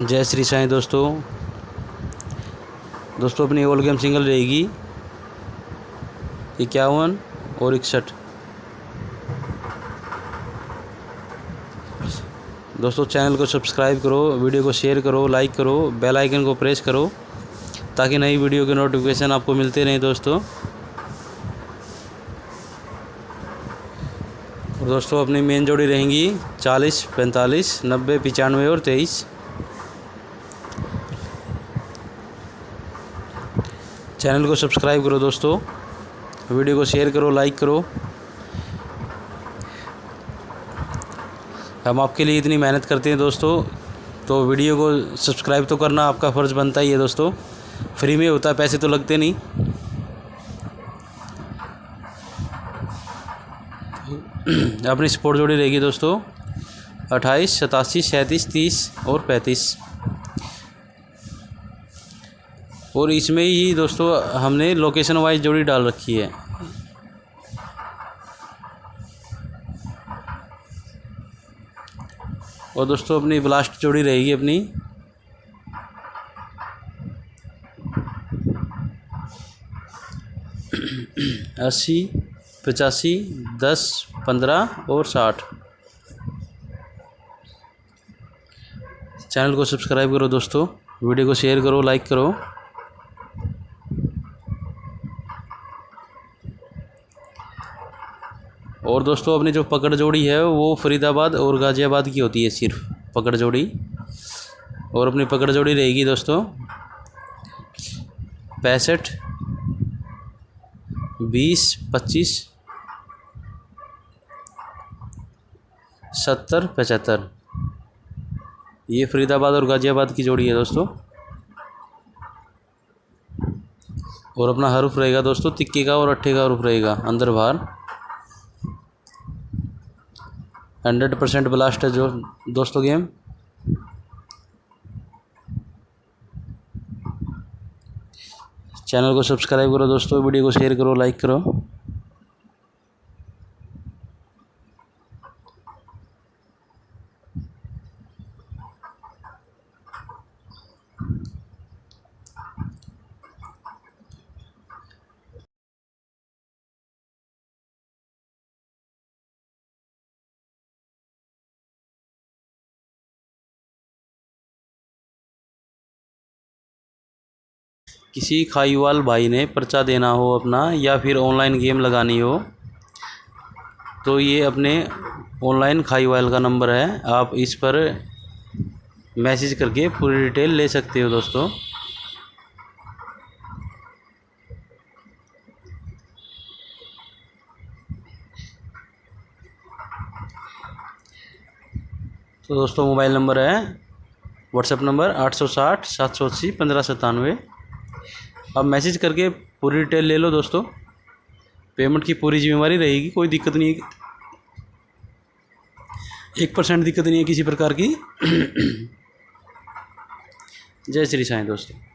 जय श्री साईं दोस्तों। दोस्तों, अपनी ओल गेम सिंगल रहेगी। इक्यावन और इकसठ। दोस्तों चैनल को सब्सक्राइब करो वीडियो को शेयर करो लाइक करो बेल आइकन को प्रेस करो, ताकि नई वीडियो के नोटिफिकेशन आपको मिलते रहें दोस्तों। और दोस्तों, अपनी मेन जोड़ी रहेंगी चालीस, पैंतालीस, नब्बे, पचानवे और तेईस। चैनल को सब्सक्राइब करो दोस्तों। वीडियो को शेयर करो लाइक करो। हम आपके लिए इतनी मेहनत करते हैं दोस्तों तो वीडियो को सब्सक्राइब तो करना आपका फ़र्ज़ बनता ही है दोस्तों। फ्री में होता, पैसे तो लगते नहीं। अपनी सपोर्ट जोड़ी रहेगी दोस्तों। अट्ठाईस, सतासी, सैंतीस, तीस और पैंतीस। और इसमें ही दोस्तों हमने लोकेशन वाइज जोड़ी डाल रखी है। और दोस्तों अपनी ब्लास्ट जोड़ी रहेगी अपनी। अस्सी, पचासी, दस, पंद्रह और साठ। चैनल को सब्सक्राइब करो दोस्तों, वीडियो को शेयर करो लाइक करो। और दोस्तों, अपनी जो पकड़ जोड़ी है, वो फरीदाबाद और गाज़ियाबाद की होती है सिर्फ़, पकड़ जोड़ी। और अपनी पकड़ जोड़ी रहेगी दोस्तों, पैंसठ, बीस, पच्चीस, सत्तर, पचहत्तर। ये फरीदाबाद और गाज़ियाबाद की जोड़ी है दोस्तों। और अपना हरूफ रहेगा दोस्तों, तिक्के का और अट्ठे का हरूफ रहेगा, अंदर बाहर। हंड्रेड परसेंट ब्लास्ट है जो दोस्तों गेम। चैनल को सब्सक्राइब करो दोस्तों, वीडियो को शेयर करो लाइक करो। किसी खाईवाल भाई ने पर्चा देना हो अपना या फिर ऑनलाइन गेम लगानी हो तो ये अपने ऑनलाइन खाईवाल का नंबर है। आप इस पर मैसेज करके पूरी डिटेल ले सकते हो दोस्तों। तो दोस्तों मोबाइल नंबर है व्हाट्सएप नंबर आठ सौ साठ, सात सौ अस्सी, पंद्रह सत्तानवे। अब मैसेज करके पूरी डिटेल ले लो दोस्तों। पेमेंट की पूरी जिम्मेवारी रहेगी, कोई दिक्कत नहीं है। एक परसेंट दिक्कत नहीं है किसी प्रकार की। जय श्री साईं दोस्तों।